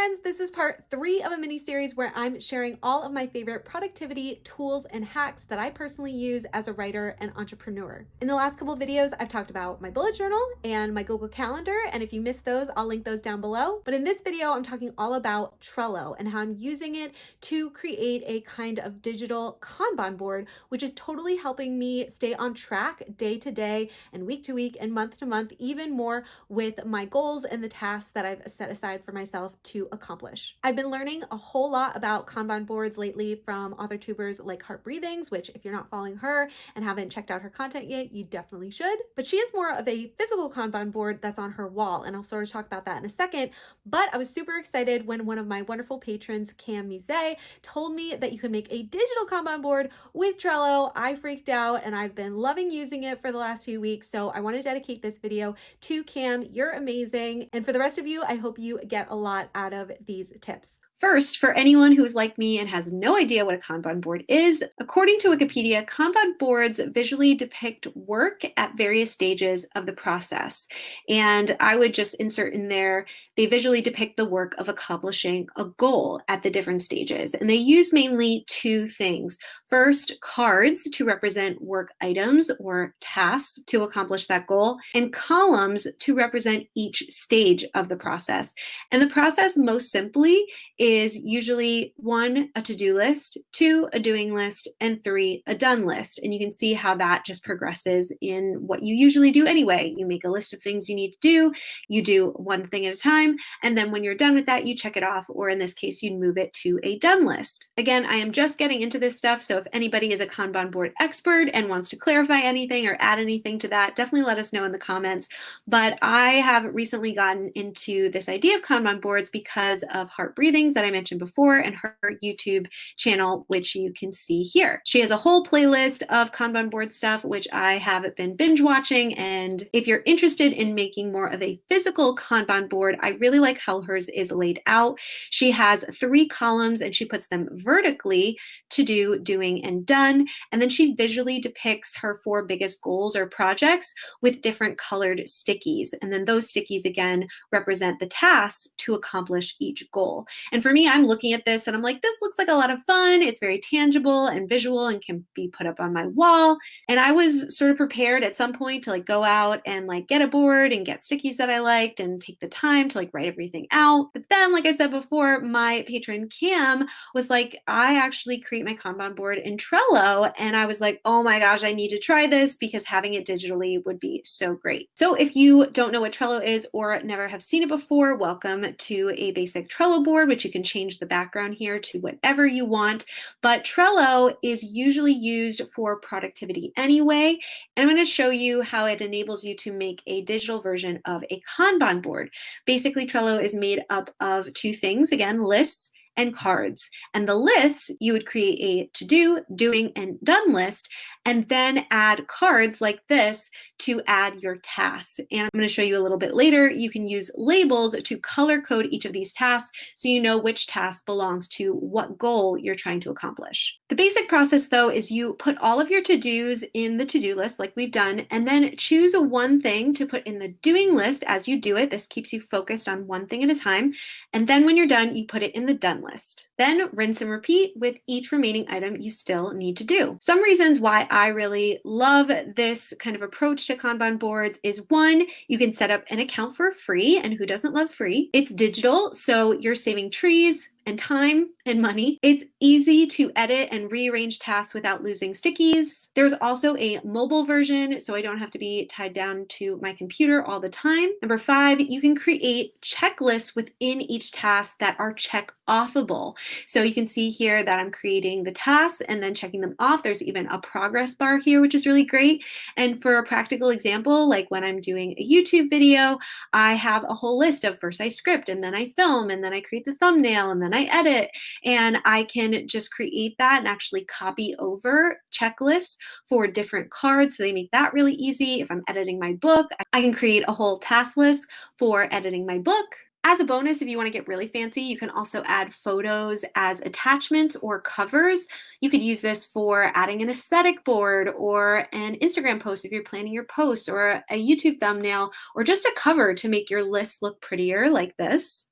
friends, this is part three of a mini series where I'm sharing all of my favorite productivity tools and hacks that I personally use as a writer and entrepreneur. In the last couple videos, I've talked about my bullet journal and my Google Calendar, and if you missed those, I'll link those down below. But in this video, I'm talking all about Trello and how I'm using it to create a kind of digital Kanban board, which is totally helping me stay on track day to day and week to week and month to month, even more with my goals and the tasks that I've set aside for myself to accomplish. I've been learning a whole lot about Kanban boards lately from author tubers like Heart Breathings, which if you're not following her and haven't checked out her content yet, you definitely should. But she is more of a physical Kanban board that's on her wall, and I'll sort of talk about that in a second. But I was super excited when one of my wonderful patrons, Cam Mise, told me that you can make a digital Kanban board with Trello. I freaked out and I've been loving using it for the last few weeks. So I want to dedicate this video to Cam. You're amazing. And for the rest of you, I hope you get a lot out of these tips. First, for anyone who is like me and has no idea what a Kanban board is, according to Wikipedia, Kanban boards visually depict work at various stages of the process. And I would just insert in there, they visually depict the work of accomplishing a goal at the different stages. And they use mainly two things. First, cards to represent work items or tasks to accomplish that goal, and columns to represent each stage of the process. And the process most simply is usually one, a to-do list, two, a doing list, and three, a done list. And you can see how that just progresses in what you usually do anyway. You make a list of things you need to do, you do one thing at a time, and then when you're done with that, you check it off, or in this case, you'd move it to a done list. Again, I am just getting into this stuff, so if anybody is a Kanban board expert and wants to clarify anything or add anything to that, definitely let us know in the comments. But I have recently gotten into this idea of Kanban boards because of Heart Breathings that I mentioned before and her YouTube channel, which you can see here. She has a whole playlist of Kanban board stuff, which I have been binge watching. And if you're interested in making more of a physical Kanban board, I really like how hers is laid out. She has three columns and she puts them vertically to do, doing, and done. And then she visually depicts her four biggest goals or projects with different colored stickies. And then those stickies again represent the tasks to accomplish each goal. And for for me, I'm looking at this and I'm like, this looks like a lot of fun. It's very tangible and visual and can be put up on my wall. And I was sort of prepared at some point to like go out and like get a board and get stickies that I liked and take the time to like write everything out. But then, like I said before, my patron Cam was like, I actually create my Kanban board in Trello. And I was like, oh my gosh, I need to try this because having it digitally would be so great. So if you don't know what Trello is or never have seen it before, welcome to a basic Trello board, which you can can change the background here to whatever you want, but Trello is usually used for productivity anyway. And I'm going to show you how it enables you to make a digital version of a Kanban board. Basically, Trello is made up of two things, again, lists and cards. And the lists, you would create a to do, doing, and done list, and then add cards like this to add your tasks. And I'm going to show you a little bit later. You can use labels to color code each of these tasks so you know which task belongs to what goal you're trying to accomplish. The basic process though is you put all of your to-dos in the to-do list like we've done and then choose one thing to put in the doing list as you do it. This keeps you focused on one thing at a time. And then when you're done, you put it in the done list. Then rinse and repeat with each remaining item you still need to do. Some reasons why I really love this kind of approach to Kanban boards is one, you can set up an account for free, and who doesn't love free? It's digital, so you're saving trees, and time and money. It's easy to edit and rearrange tasks without losing stickies. There's also a mobile version, so I don't have to be tied down to my computer all the time. Number five, you can create checklists within each task that are check offable. So you can see here that I'm creating the tasks and then checking them off. There's even a progress bar here, which is really great. And for a practical example, like when I'm doing a YouTube video, I have a whole list of first I script and then I film and then I create the thumbnail and then I edit and I can just create that and actually copy over checklists for different cards. So they make that really easy. If I'm editing my book, I can create a whole task list for editing my book. As a bonus, if you want to get really fancy, you can also add photos as attachments or covers. You could use this for adding an aesthetic board or an Instagram post if you're planning your posts or a YouTube thumbnail or just a cover to make your list look prettier like this.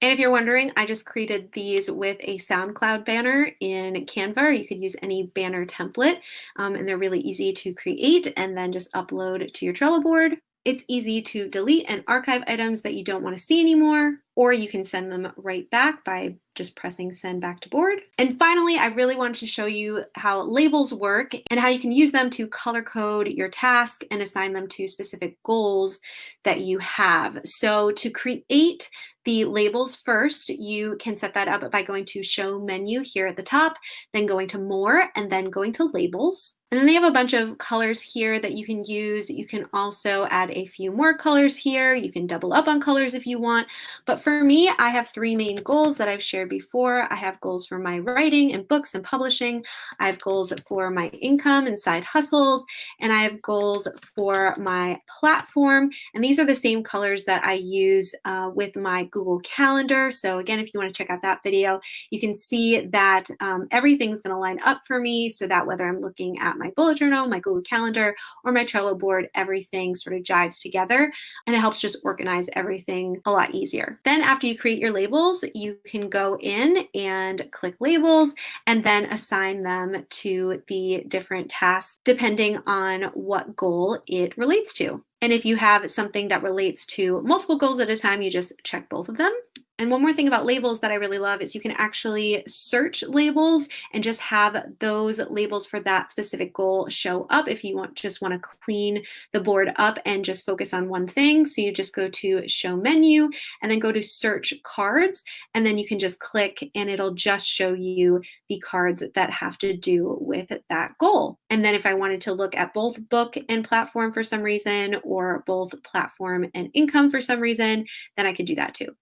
And if you're wondering, I just created these with a SoundCloud banner in Canva, or you could use any banner template. Um, and they're really easy to create and then just upload to your Trello board. It's easy to delete and archive items that you don't want to see anymore, or you can send them right back by just pressing send back to board. And finally, I really wanted to show you how labels work and how you can use them to color code your task and assign them to specific goals that you have. So to create the labels first, you can set that up by going to show menu here at the top, then going to more and then going to labels. And then they have a bunch of colors here that you can use. You can also add a few more colors here. You can double up on colors if you want. But for me, I have three main goals that I've shared before. I have goals for my writing and books and publishing. I have goals for my income and side hustles. And I have goals for my platform. And these are the same colors that I use uh, with my Google Calendar. So again, if you want to check out that video, you can see that um, everything's going to line up for me so that whether I'm looking at my bullet journal, my Google Calendar, or my Trello board, everything sort of jives together and it helps just organize everything a lot easier. Then after you create your labels, you can go in and click labels and then assign them to the different tasks depending on what goal it relates to. And if you have something that relates to multiple goals at a time, you just check both of them. And one more thing about labels that I really love is you can actually search labels and just have those labels for that specific goal show up if you want just want to clean the board up and just focus on one thing. So you just go to show menu and then go to search cards and then you can just click and it'll just show you the cards that have to do with that goal. And then if I wanted to look at both book and platform for some reason or both platform and income for some reason, then I could do that too.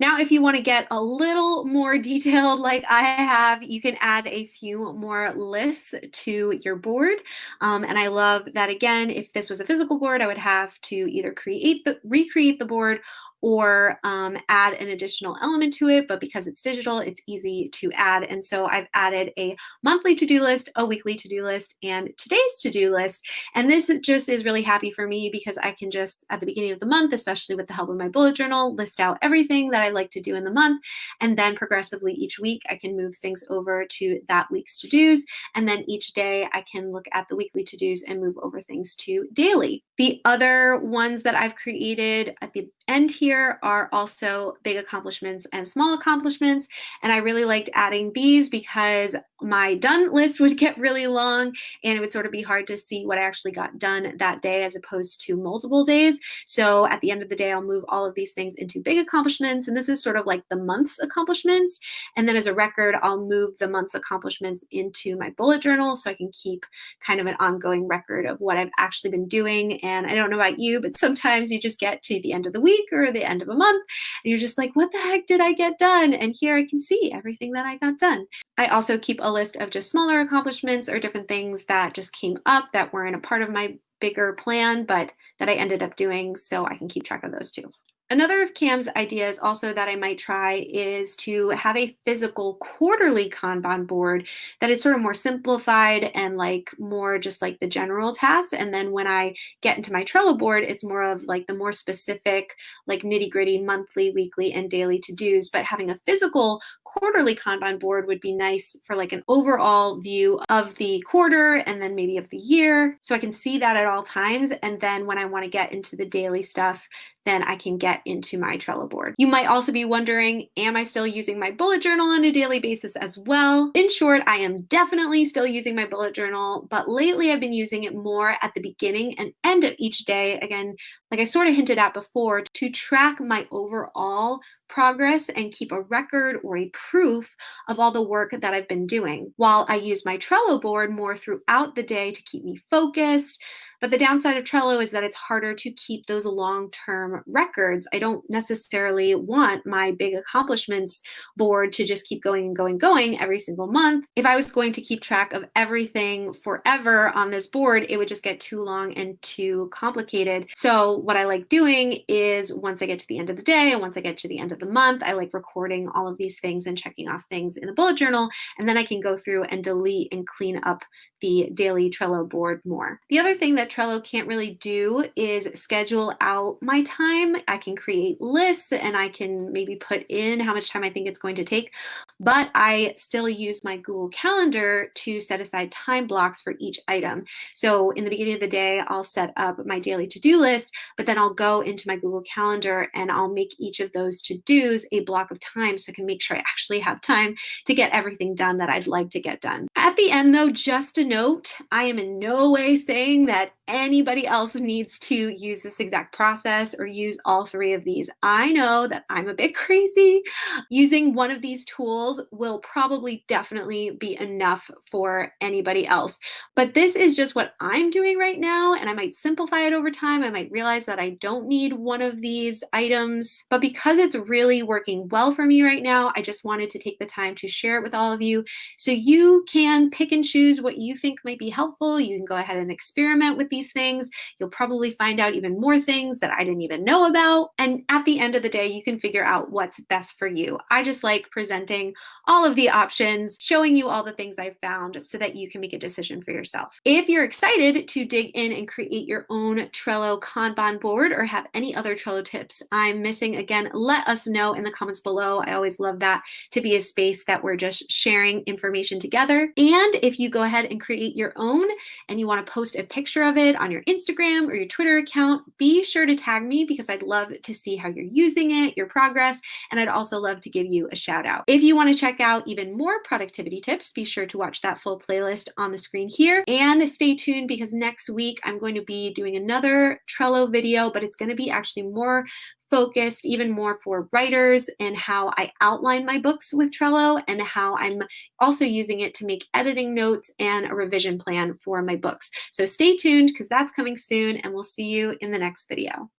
Now, you want to get a little more detailed like I have, you can add a few more lists to your board. Um, and I love that again, if this was a physical board, I would have to either create the recreate the board or um, add an additional element to it. But because it's digital, it's easy to add. And so I've added a monthly to-do list, a weekly to-do list, and today's to-do list. And this just is really happy for me because I can just, at the beginning of the month, especially with the help of my bullet journal, list out everything that I like to do in the month. And then progressively each week, I can move things over to that week's to-dos. And then each day I can look at the weekly to-dos and move over things to daily. The other ones that I've created at the end here are also big accomplishments and small accomplishments. And I really liked adding these because my done list would get really long and it would sort of be hard to see what I actually got done that day as opposed to multiple days. So at the end of the day, I'll move all of these things into big accomplishments. And this is sort of like the month's accomplishments. And then as a record, I'll move the month's accomplishments into my bullet journal so I can keep kind of an ongoing record of what I've actually been doing. And I don't know about you, but sometimes you just get to the end of the week or the end of a month and you're just like, what the heck did I get done? And here I can see everything that I got done. I also keep a list of just smaller accomplishments or different things that just came up that weren't a part of my bigger plan, but that I ended up doing so I can keep track of those too. Another of Cam's ideas also that I might try is to have a physical quarterly Kanban board that is sort of more simplified and like more just like the general tasks. And then when I get into my Trello board, it's more of like the more specific, like nitty gritty monthly, weekly, and daily to-dos. But having a physical quarterly Kanban board would be nice for like an overall view of the quarter and then maybe of the year. So I can see that at all times. And then when I want to get into the daily stuff, then I can get into my Trello board. You might also be wondering, am I still using my bullet journal on a daily basis as well? In short, I am definitely still using my bullet journal, but lately I've been using it more at the beginning and end of each day. Again, like I sort of hinted at before, to track my overall progress and keep a record or a proof of all the work that I've been doing. While I use my Trello board more throughout the day to keep me focused, but the downside of Trello is that it's harder to keep those long-term records. I don't necessarily want my big accomplishments board to just keep going and going, and going every single month. If I was going to keep track of everything forever on this board, it would just get too long and too complicated. So what I like doing is once I get to the end of the day and once I get to the end of the month, I like recording all of these things and checking off things in the bullet journal. And then I can go through and delete and clean up the daily Trello board more. The other thing that Trello can't really do is schedule out my time. I can create lists and I can maybe put in how much time I think it's going to take, but I still use my Google Calendar to set aside time blocks for each item. So in the beginning of the day, I'll set up my daily to-do list, but then I'll go into my Google Calendar and I'll make each of those to-dos a block of time so I can make sure I actually have time to get everything done that I'd like to get done. At the end though, just a note, I am in no way saying that anybody else needs to use this exact process or use all three of these. I know that I'm a bit crazy. Using one of these tools will probably definitely be enough for anybody else. But this is just what I'm doing right now, and I might simplify it over time. I might realize that I don't need one of these items, but because it's really working well for me right now, I just wanted to take the time to share it with all of you so you can pick and choose what you think might be helpful. You can go ahead and experiment with these things. You'll probably find out even more things that I didn't even know about. And at the end of the day, you can figure out what's best for you. I just like presenting all of the options, showing you all the things I've found so that you can make a decision for yourself. If you're excited to dig in and create your own Trello Kanban board or have any other Trello tips I'm missing, again, let us know in the comments below. I always love that to be a space that we're just sharing information together. And if you go ahead and create your own and you want to post a picture of it on your Instagram or your Twitter account, be sure to tag me because I'd love to see how you're using it, your progress, and I'd also love to give you a shout out. If you want to check out even more productivity tips, be sure to watch that full playlist on the screen here and stay tuned because next week I'm going to be doing another Trello video, but it's going to be actually more focused even more for writers and how I outline my books with Trello and how I'm also using it to make editing notes and a revision plan for my books. So stay tuned because that's coming soon and we'll see you in the next video.